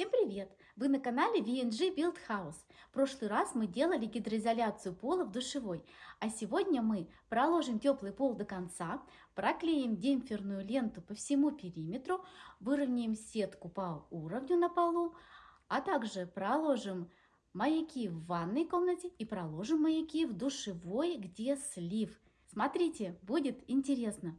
Всем привет! Вы на канале VNG Build House. В прошлый раз мы делали гидроизоляцию пола в душевой, а сегодня мы проложим теплый пол до конца, проклеим демпферную ленту по всему периметру, выровняем сетку по уровню на полу, а также проложим маяки в ванной комнате и проложим маяки в душевой, где слив. Смотрите, будет интересно!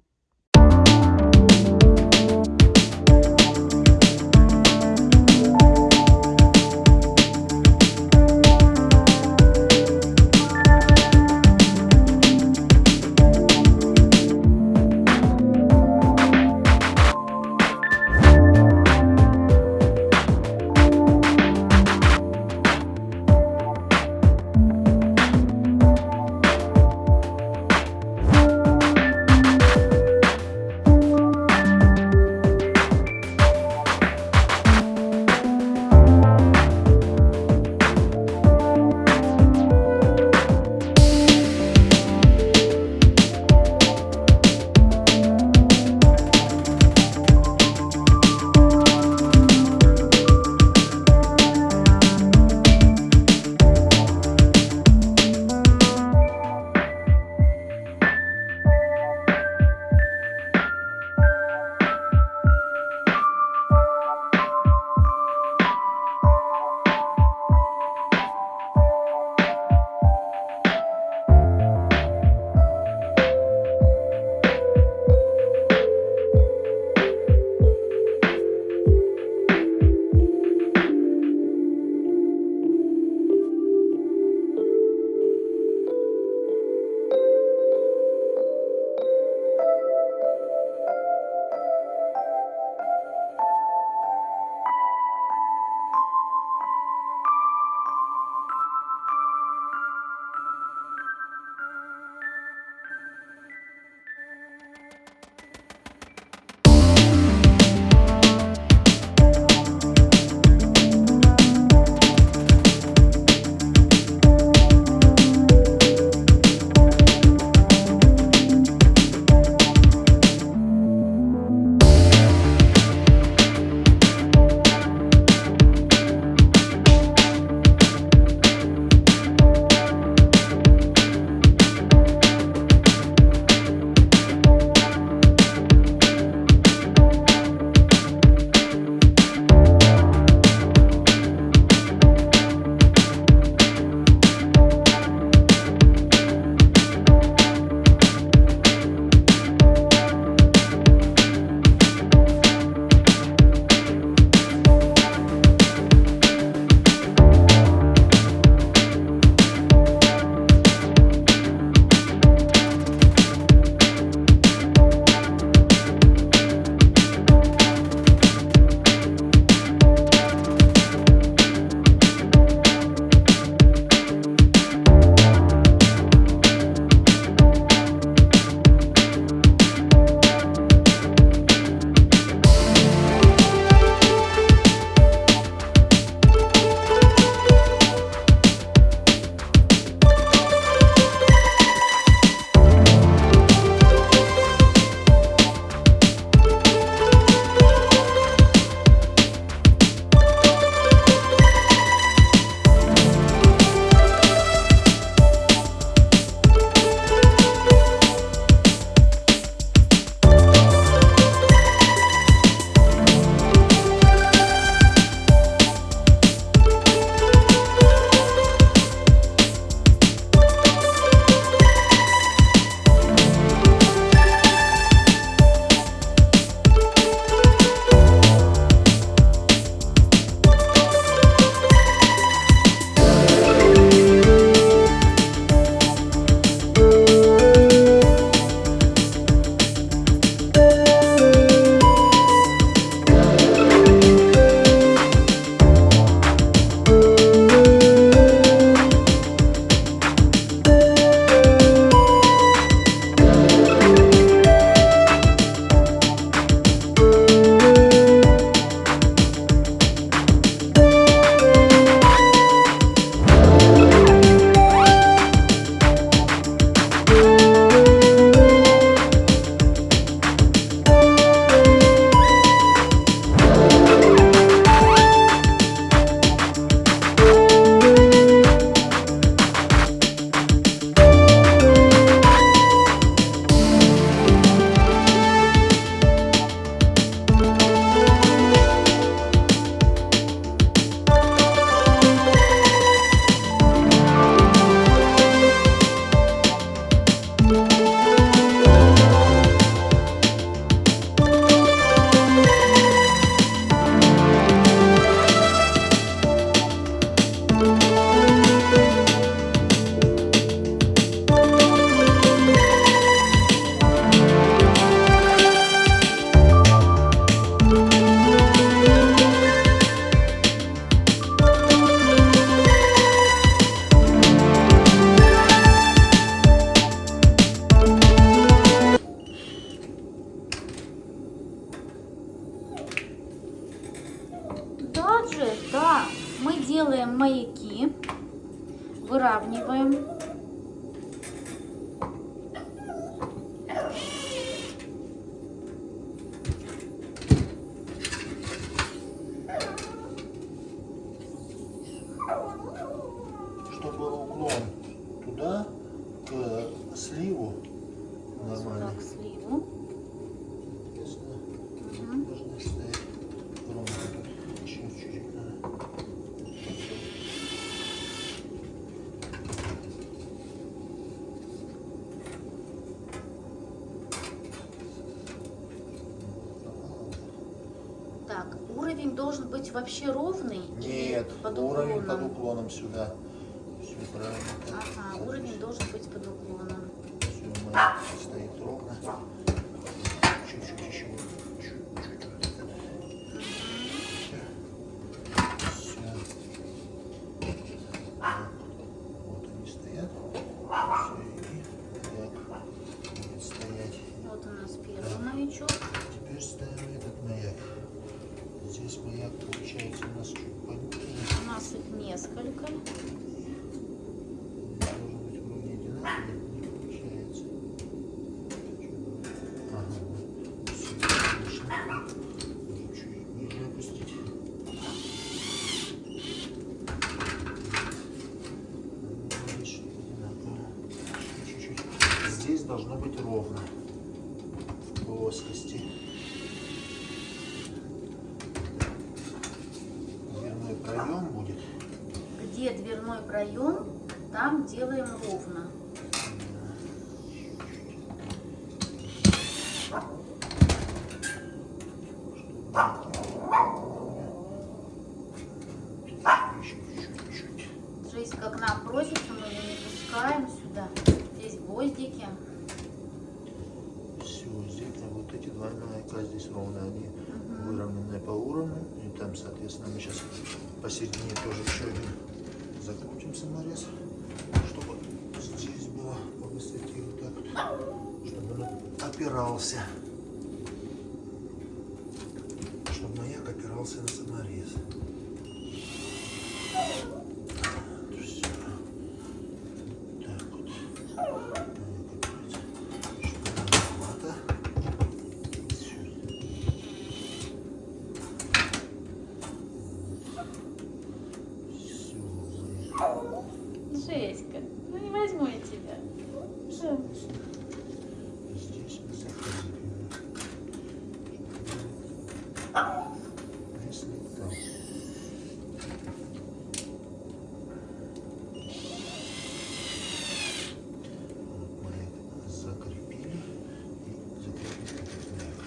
Уже, да. Мы делаем маяки, выравниваем. Чтобы был уклон туда, к сливу, нормально. Так, сливу. Соответственно, Мгм. должны стоять ровно. Еще чуть-чуть надо. Так, уровень должен быть вообще ровный? Нет, под уровень под уклоном? уклоном сюда. Все правильно. Ага, уровень должен быть под уклоном. Все, стоит ровно. Чуть-чуть еще. Чуть-чуть. Все. Вот они стоят. Все, и маяк будет стоять. Вот у нас первый маячок. Теперь ставим этот маяк. Здесь маяк получается у нас чуть пониже. У нас их несколько. Должен быть вроде одинаковый, не получается. Ага, все, отлично. Можно чуть ниже опустить. Ну, здесь одинаково. Чуть-чуть. Здесь должно быть ровно. В плоскости. Дверной проем будет. Где проем, там делаем ровно. Жизнь как нам просится, мы ее не пускаем сюда. Здесь гвоздики. Все, здесь а вот эти два маяка здесь ровно, они Мгм. выровнены по уровню. И там, соответственно, мы сейчас посередине тоже еще один закрутим саморез, чтобы здесь было по высоте вот так вот, чтобы он опирался. Чтобы маяк опирался на саморез. Все. Так вот. Маяк опирается. Чтобы маловато. Всё. Всё. Жеська, ну не возьму я тебя. Что? Здесь мы закрепим. Если там. Вот мы это закрепили и закрепили этот маяк.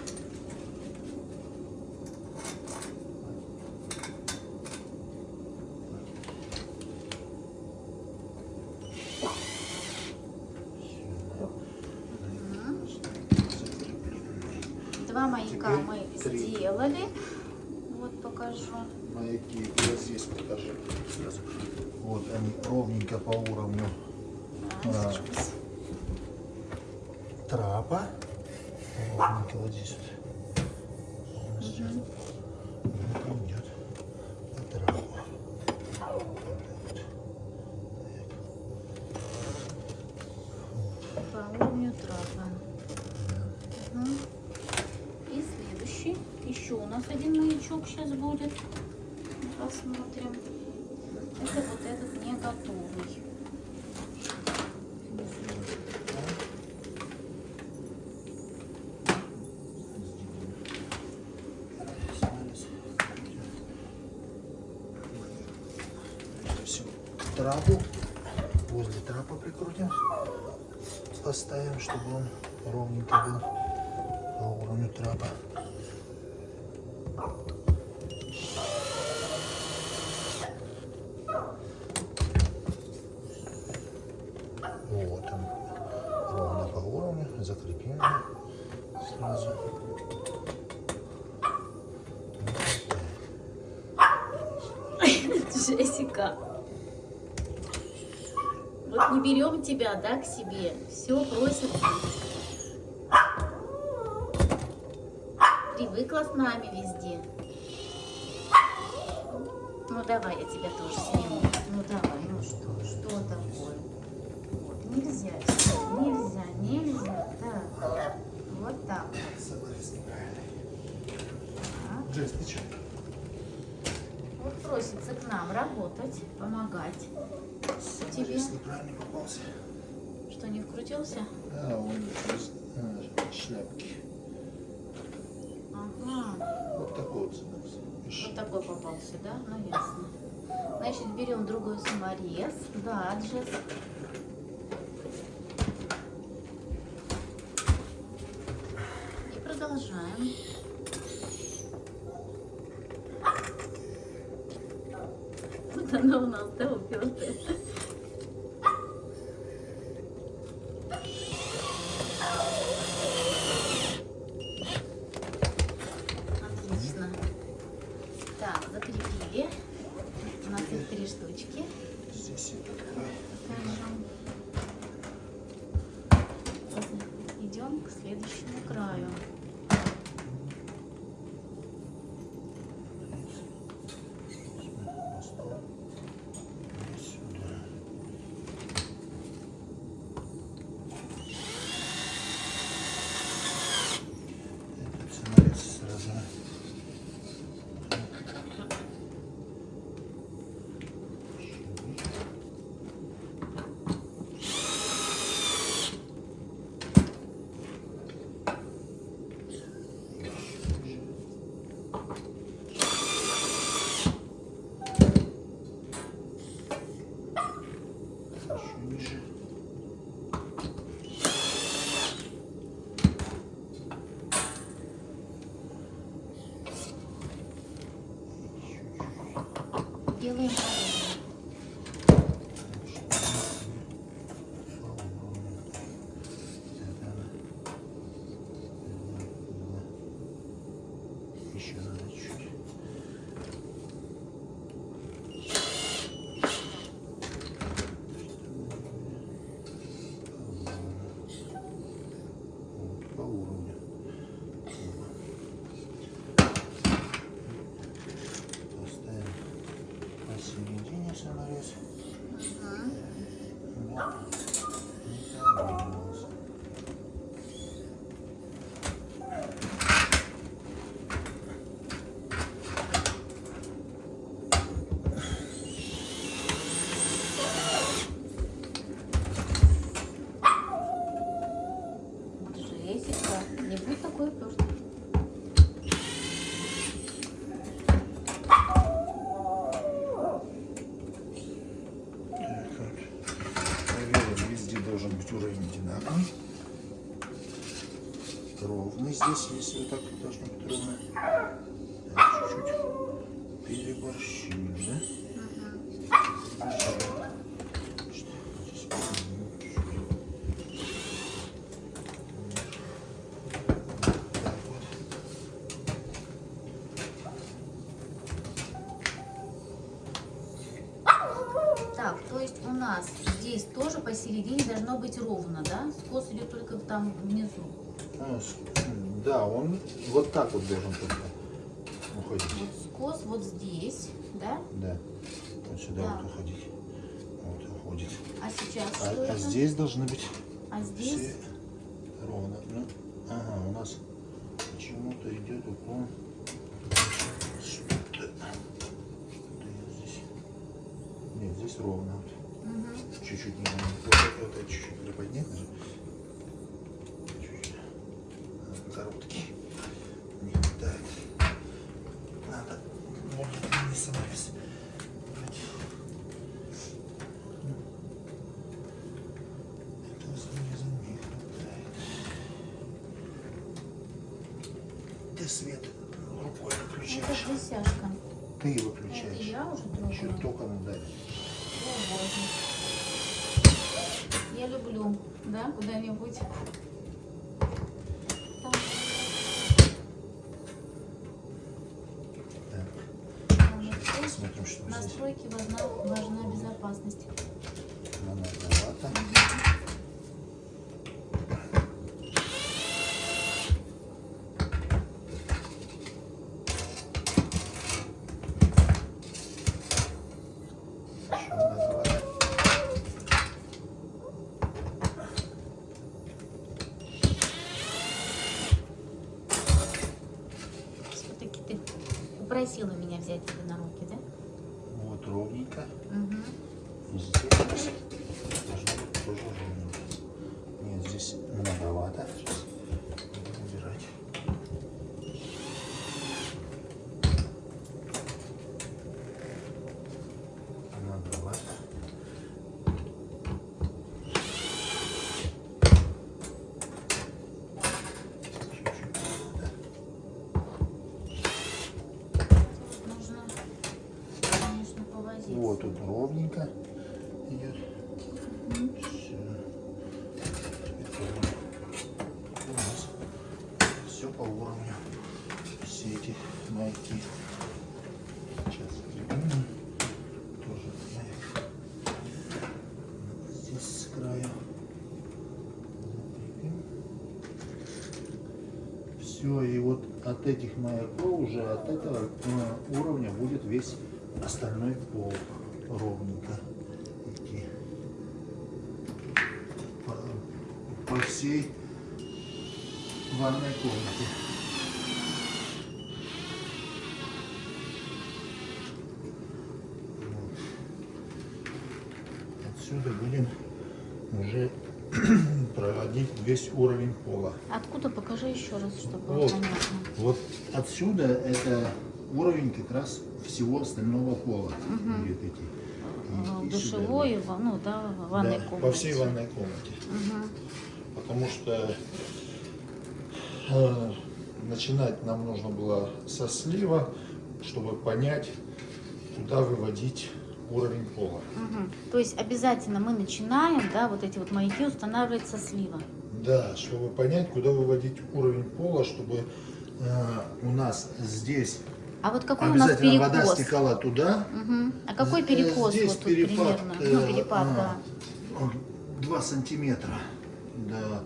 Всё. Мгм. Закрепили. Два маяка Теперь мы три. сделали. Вот покажу. маяки. Вот здесь покажи сразу. Вот они ровненько по уровню А. сейчас. трапа. Ровненько вот здесь вот. У нас сейчас вот идет по трапу. Вот. Так. По уровню трапа. Мгм. И следующий. Еще у нас один маячок сейчас будет. Посмотрим. Это вот этот не готовый. Трапу возле трапа прикрутим, поставим, чтобы он ровненько был по уровню трапа. Вот он ровно по его сразу. Джессика. Вот не берем тебя, да, к себе. Все просит. Привыкла с нами везде. давай я тебя тоже сниму. Ну давай, ну что, что такое? Вот, нельзя, нельзя, нельзя. Так, вот так вот. Неправильный. Так. Джесс, ты что? Вот просится к нам работать, помогать. Тебе? Саморез неправильный попался. Что, не вкрутился? Да, он а, шляпки. Ага. Вот такой вот. Видишь? Вот такой попался, да? Ну ясно. Значит, берем другой саморез. Да, Джесс. И продолжаем. Вот она у нас, да, упертая. Отлично. Так, закрепили. У нас их три штучки. Здесь я такой. Покажем. Идем к следующему краю. На стол. И сюда. Этот саморез сразу. Еще ниже. Еще чуть-чуть. Делаем. Еще надо чуть. Вот, По уровню. Поставим посередине саморез. Мгм. Да. Не понравилось. Джессика, не будь такой упертый. Так, вот. Проверим, везде должен быть уровень одинаковый. Ровный здесь, если вот так вот должно быть ровно. Так, чуть-чуть переборщили, да? Что, здесь чуть-чуть. Так вот. Так, то есть у нас здесь тоже посередине должно быть ровно, да? Скос идет только там внизу. С- Да, он вот так вот должен только уходить. Вот скос вот здесь, да? Да. Вот сюда Да. вот уходить. Вот уходит. А сейчас А, что а это? здесь должны быть А здесь? все ровно. Ну, ага, у нас почему-то идет уклон. Что-то. Что-то я здесь. Нет, здесь ровно. Чуть-чуть не Вот это, это чуть-чуть приподнять. Чуть-чуть. Короткий. Не хватает. Надо. Ну. Самореза не хватает. Ты свет рукой Это выключаешь. Ты Это выключаешь. я уже трогаю. Чуть только надо. О, Боже. Я люблю, да, куда-нибудь. Настройки важна, важна безопасность. Многовато. попросила меня взять тебя на руки, да? Вот ровненько. Угу. И здесь должно быть тоже ровненько. Нет, здесь многовато. Сейчас будем убирать. Многовато. Чуть-чуть надо. Нужно, конечно, повозиться. Вот тут ровненько идет. Все. У нас все по уровню. Все эти маяки. Сейчас припомню. Тоже маяк. Здесь с краю. Закрепим. Все, и вот от этих маяков уже от этого э, уровня будет весь остальной пол ровненько идти. По, по всей ванной комнате. Вот. Отсюда будем весь уровень пола. Откуда покажи еще раз, чтобы было Вот. понятно. Вот отсюда это уровень как раз всего остального пола. будет идти. И- и сюда, Душевой, ва- ну да, ванной да, комнате. По всей ванной комнате. Мгм. Потому что э, начинать нам нужно было со слива, чтобы понять, куда выводить уровень пола. Мгм. То есть обязательно мы начинаем, да, вот эти вот маяки устанавливать со слива. Да, чтобы понять, куда выводить уровень пола, чтобы э, у нас здесь А вот какой у нас обязательно вода стекала туда, Мгм. А какой перекос здесь вот тут перепад, примерно? э, ну, перепад, а, да. он 2 сантиметра. Да.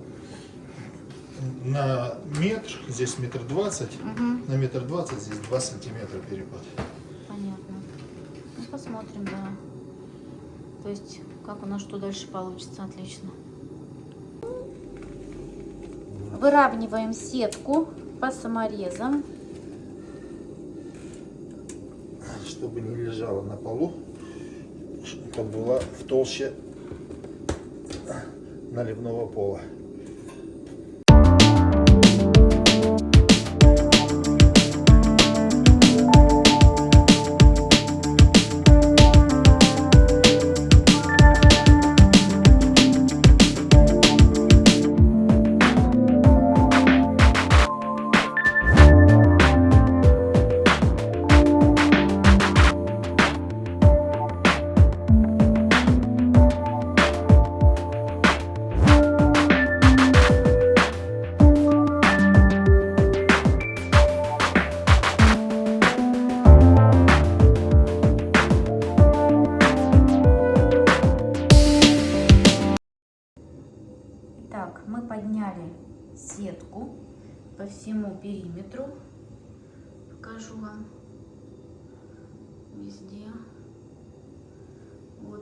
На метр, здесь метр двадцать, Мгм. на метр двадцать здесь 2 сантиметра перепад. Понятно. Ну, посмотрим, да. То есть, как у нас что дальше получится, отлично. Выравниваем сетку по саморезам. Чтобы не лежала на полу, чтобы была в толще наливного пола.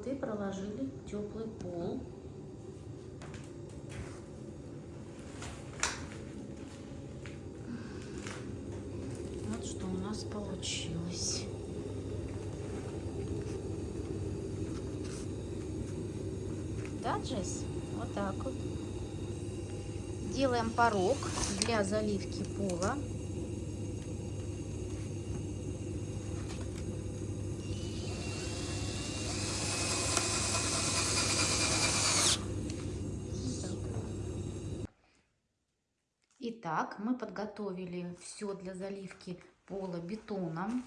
И проложили теплый пол. Вот что у нас получилось. Да, Джесс? Вот так вот. Делаем порог для заливки пола. Итак, мы подготовили все для заливки пола бетоном.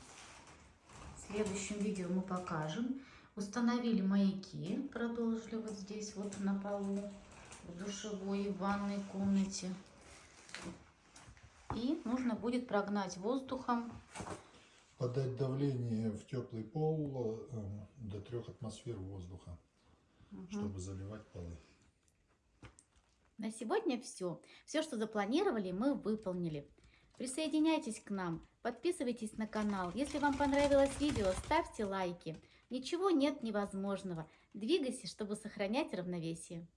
В следующем видео мы покажем. Установили маяки, продолжили вот здесь вот на полу, в душевой и в ванной комнате. И нужно будет прогнать воздухом. Подать давление в теплый пол э, до 3 атмосфер воздуха, чтобы заливать полы. На сегодня все. Все, что запланировали, мы выполнили. Присоединяйтесь к нам, подписывайтесь на канал. Если вам понравилось видео, ставьте лайки. Ничего нет невозможного. Двигайся, чтобы сохранять равновесие.